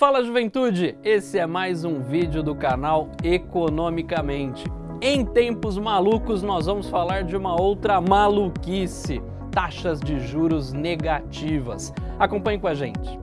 Fala juventude, esse é mais um vídeo do canal Economicamente. Em tempos malucos nós vamos falar de uma outra maluquice, taxas de juros negativas. Acompanhe com a gente.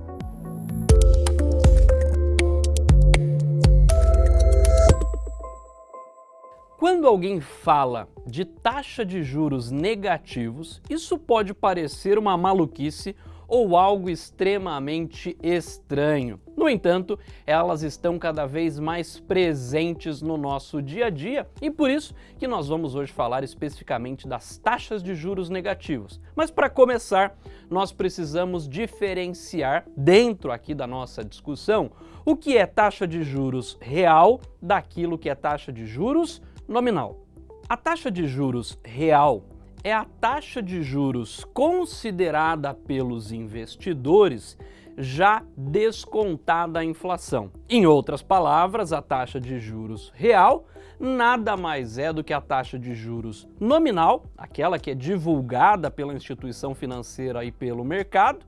Quando alguém fala de taxa de juros negativos, isso pode parecer uma maluquice ou algo extremamente estranho. No entanto, elas estão cada vez mais presentes no nosso dia a dia e por isso que nós vamos hoje falar especificamente das taxas de juros negativos. Mas para começar, nós precisamos diferenciar dentro aqui da nossa discussão o que é taxa de juros real daquilo que é taxa de juros nominal. A taxa de juros real é a taxa de juros considerada pelos investidores já descontada a inflação. Em outras palavras, a taxa de juros real nada mais é do que a taxa de juros nominal, aquela que é divulgada pela instituição financeira e pelo mercado,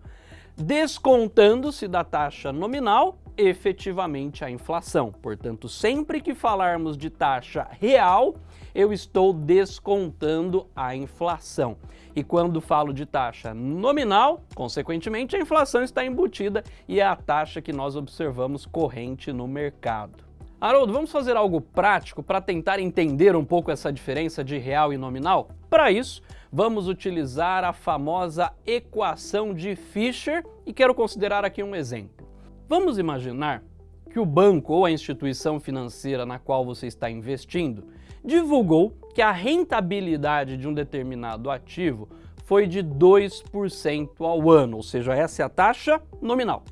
descontando-se da taxa nominal efetivamente a inflação. Portanto, sempre que falarmos de taxa real, eu estou descontando a inflação. E quando falo de taxa nominal, consequentemente, a inflação está embutida e é a taxa que nós observamos corrente no mercado. Haroldo, vamos fazer algo prático para tentar entender um pouco essa diferença de real e nominal? Para isso, vamos utilizar a famosa equação de Fischer e quero considerar aqui um exemplo. Vamos imaginar que o banco ou a instituição financeira na qual você está investindo divulgou que a rentabilidade de um determinado ativo foi de 2% ao ano, ou seja, essa é a taxa nominal.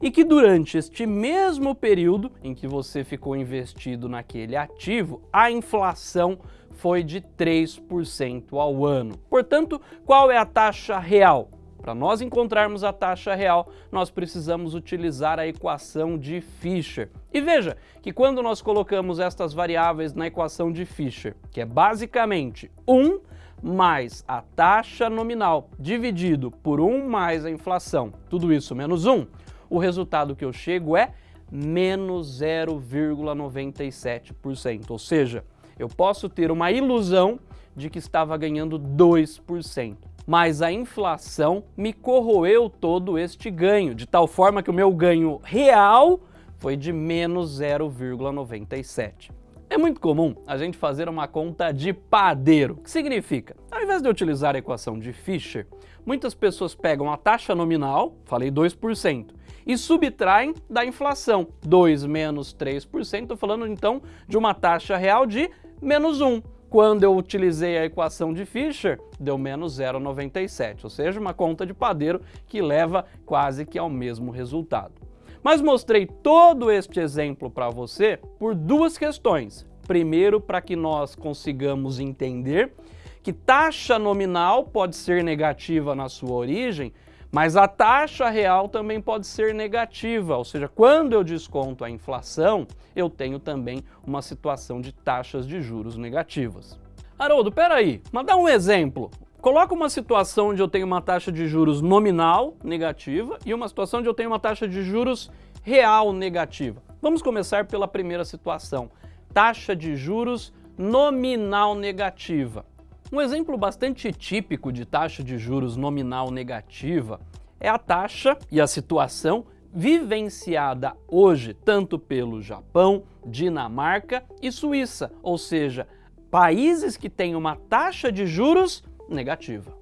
E que durante este mesmo período em que você ficou investido naquele ativo, a inflação foi de 3% ao ano. Portanto, qual é a taxa real? Para nós encontrarmos a taxa real, nós precisamos utilizar a equação de Fischer. E veja que quando nós colocamos estas variáveis na equação de Fischer, que é basicamente 1 mais a taxa nominal dividido por 1 mais a inflação, tudo isso menos 1, o resultado que eu chego é menos 0,97%. Ou seja, eu posso ter uma ilusão de que estava ganhando 2% mas a inflação me corroeu todo este ganho, de tal forma que o meu ganho real foi de menos 0,97. É muito comum a gente fazer uma conta de padeiro, que significa, ao invés de utilizar a equação de Fischer, muitas pessoas pegam a taxa nominal, falei 2%, e subtraem da inflação, 2 menos 3%, estou falando então de uma taxa real de menos 1. Quando eu utilizei a equação de Fischer, deu menos 0,97, ou seja, uma conta de padeiro que leva quase que ao mesmo resultado. Mas mostrei todo este exemplo para você por duas questões. Primeiro, para que nós consigamos entender que taxa nominal pode ser negativa na sua origem, mas a taxa real também pode ser negativa, ou seja, quando eu desconto a inflação, eu tenho também uma situação de taxas de juros negativas. Haroldo, peraí, mas dá um exemplo. Coloca uma situação onde eu tenho uma taxa de juros nominal negativa e uma situação onde eu tenho uma taxa de juros real negativa. Vamos começar pela primeira situação, taxa de juros nominal negativa. Um exemplo bastante típico de taxa de juros nominal negativa é a taxa e a situação vivenciada hoje tanto pelo Japão, Dinamarca e Suíça, ou seja, países que têm uma taxa de juros negativa.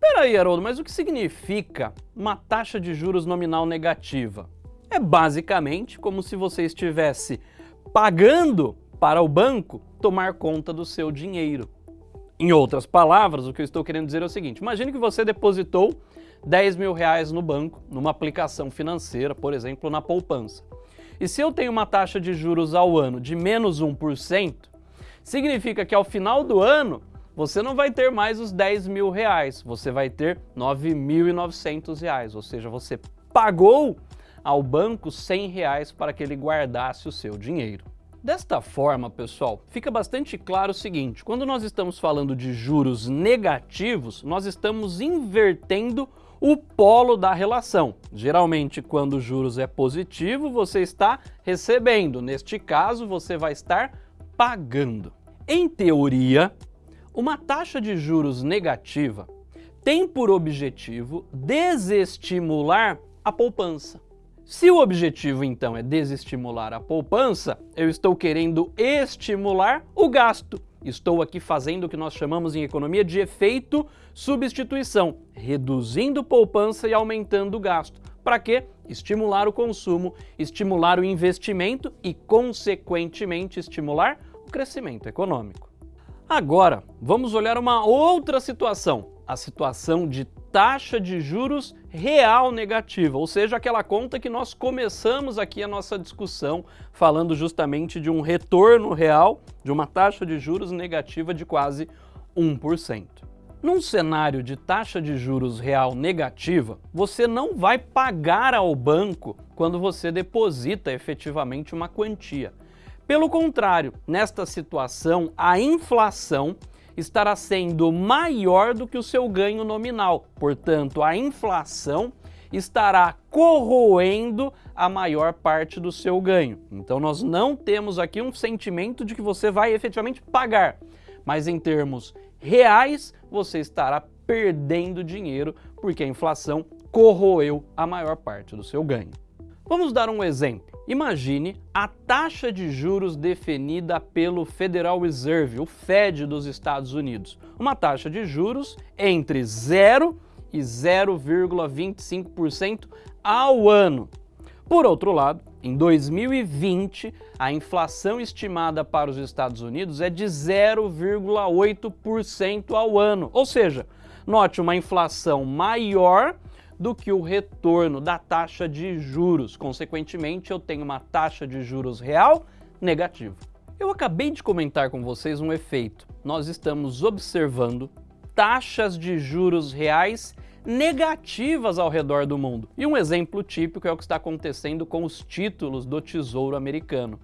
Peraí, Haroldo, mas o que significa uma taxa de juros nominal negativa? É basicamente como se você estivesse pagando para o banco tomar conta do seu dinheiro. Em outras palavras, o que eu estou querendo dizer é o seguinte, imagine que você depositou 10 mil reais no banco, numa aplicação financeira, por exemplo, na poupança. E se eu tenho uma taxa de juros ao ano de menos 1%, significa que ao final do ano você não vai ter mais os 10 mil reais, você vai ter 9.900 reais, ou seja, você pagou ao banco 100 reais para que ele guardasse o seu dinheiro. Desta forma, pessoal, fica bastante claro o seguinte, quando nós estamos falando de juros negativos, nós estamos invertendo o polo da relação. Geralmente, quando juros é positivo, você está recebendo. Neste caso, você vai estar pagando. Em teoria, uma taxa de juros negativa tem por objetivo desestimular a poupança. Se o objetivo, então, é desestimular a poupança, eu estou querendo estimular o gasto. Estou aqui fazendo o que nós chamamos em economia de efeito substituição, reduzindo poupança e aumentando o gasto. Para quê? Estimular o consumo, estimular o investimento e, consequentemente, estimular o crescimento econômico. Agora, vamos olhar uma outra situação, a situação de taxa de juros real negativa, ou seja, aquela conta que nós começamos aqui a nossa discussão falando justamente de um retorno real de uma taxa de juros negativa de quase 1%. Num cenário de taxa de juros real negativa, você não vai pagar ao banco quando você deposita efetivamente uma quantia. Pelo contrário, nesta situação, a inflação estará sendo maior do que o seu ganho nominal. Portanto, a inflação estará corroendo a maior parte do seu ganho. Então nós não temos aqui um sentimento de que você vai efetivamente pagar, mas em termos reais você estará perdendo dinheiro porque a inflação corroeu a maior parte do seu ganho. Vamos dar um exemplo. Imagine a taxa de juros definida pelo Federal Reserve, o Fed dos Estados Unidos. Uma taxa de juros entre 0 e 0,25% ao ano. Por outro lado, em 2020, a inflação estimada para os Estados Unidos é de 0,8% ao ano. Ou seja, note uma inflação maior do que o retorno da taxa de juros. Consequentemente, eu tenho uma taxa de juros real negativa. Eu acabei de comentar com vocês um efeito. Nós estamos observando taxas de juros reais negativas ao redor do mundo. E um exemplo típico é o que está acontecendo com os títulos do Tesouro Americano.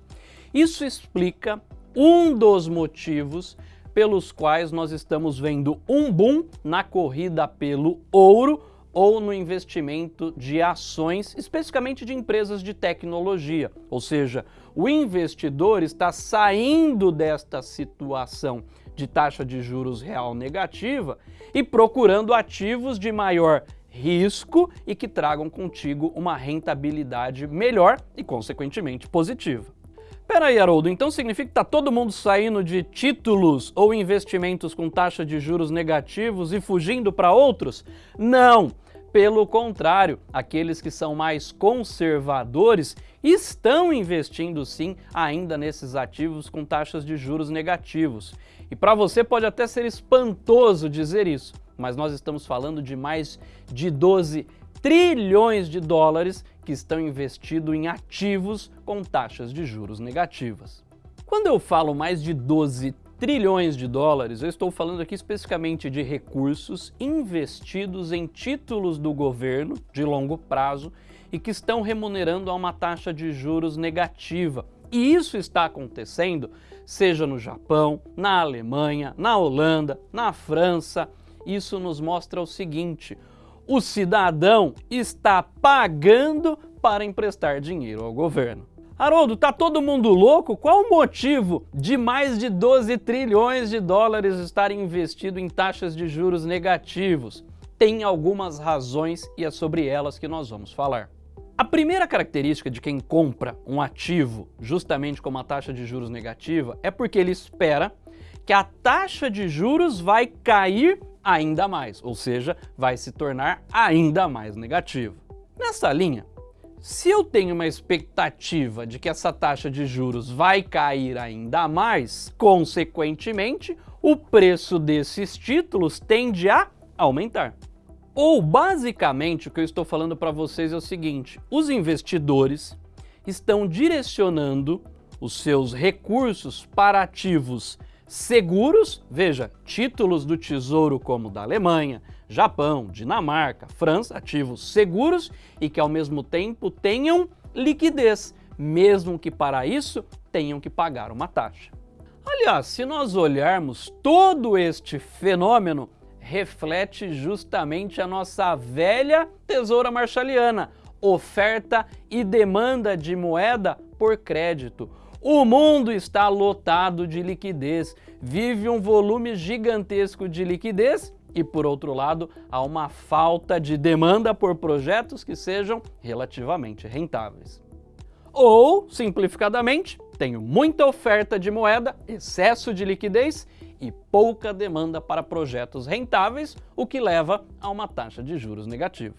Isso explica um dos motivos pelos quais nós estamos vendo um boom na corrida pelo ouro ou no investimento de ações, especificamente de empresas de tecnologia. Ou seja, o investidor está saindo desta situação de taxa de juros real negativa e procurando ativos de maior risco e que tragam contigo uma rentabilidade melhor e, consequentemente, positiva. Peraí, Haroldo, então significa que está todo mundo saindo de títulos ou investimentos com taxa de juros negativos e fugindo para outros? Não! Pelo contrário, aqueles que são mais conservadores estão investindo sim ainda nesses ativos com taxas de juros negativos. E para você pode até ser espantoso dizer isso, mas nós estamos falando de mais de 12 trilhões de dólares que estão investidos em ativos com taxas de juros negativas. Quando eu falo mais de 12 trilhões de dólares, eu estou falando aqui especificamente de recursos investidos em títulos do governo de longo prazo e que estão remunerando a uma taxa de juros negativa. E isso está acontecendo seja no Japão, na Alemanha, na Holanda, na França. Isso nos mostra o seguinte, o cidadão está pagando para emprestar dinheiro ao governo. Haroldo, tá todo mundo louco? Qual o motivo de mais de 12 trilhões de dólares estarem investido em taxas de juros negativos? Tem algumas razões e é sobre elas que nós vamos falar. A primeira característica de quem compra um ativo justamente com uma taxa de juros negativa é porque ele espera que a taxa de juros vai cair ainda mais, ou seja, vai se tornar ainda mais negativa. Nessa linha, se eu tenho uma expectativa de que essa taxa de juros vai cair ainda mais, consequentemente, o preço desses títulos tende a aumentar. Ou, basicamente, o que eu estou falando para vocês é o seguinte, os investidores estão direcionando os seus recursos para ativos seguros, veja, títulos do Tesouro como da Alemanha, Japão, Dinamarca, França, ativos seguros e que ao mesmo tempo tenham liquidez, mesmo que para isso tenham que pagar uma taxa. Aliás, se nós olharmos todo este fenômeno, reflete justamente a nossa velha tesoura marshaliana, oferta e demanda de moeda por crédito. O mundo está lotado de liquidez, vive um volume gigantesco de liquidez e, por outro lado, há uma falta de demanda por projetos que sejam relativamente rentáveis. Ou, simplificadamente, tenho muita oferta de moeda, excesso de liquidez e pouca demanda para projetos rentáveis, o que leva a uma taxa de juros negativa.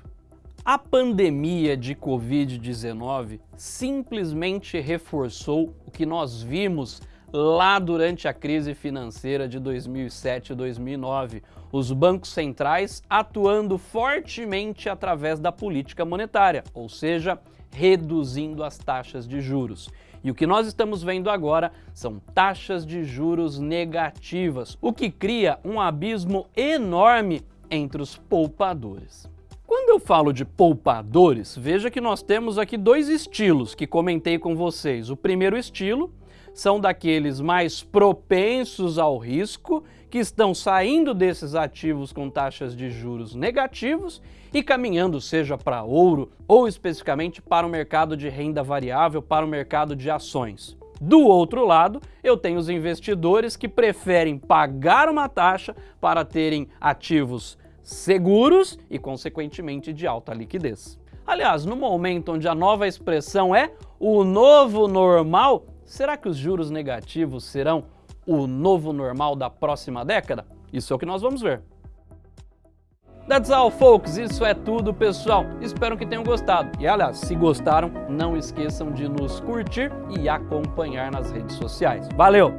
A pandemia de Covid-19 simplesmente reforçou o que nós vimos lá durante a crise financeira de 2007 e 2009, os bancos centrais atuando fortemente através da política monetária, ou seja, reduzindo as taxas de juros. E o que nós estamos vendo agora são taxas de juros negativas, o que cria um abismo enorme entre os poupadores. Quando eu falo de poupadores, veja que nós temos aqui dois estilos que comentei com vocês. O primeiro estilo são daqueles mais propensos ao risco, que estão saindo desses ativos com taxas de juros negativos e caminhando seja para ouro ou especificamente para o mercado de renda variável, para o mercado de ações. Do outro lado, eu tenho os investidores que preferem pagar uma taxa para terem ativos seguros e, consequentemente, de alta liquidez. Aliás, no momento onde a nova expressão é o novo normal, Será que os juros negativos serão o novo normal da próxima década? Isso é o que nós vamos ver. That's all, folks. Isso é tudo, pessoal. Espero que tenham gostado. E, aliás, se gostaram, não esqueçam de nos curtir e acompanhar nas redes sociais. Valeu!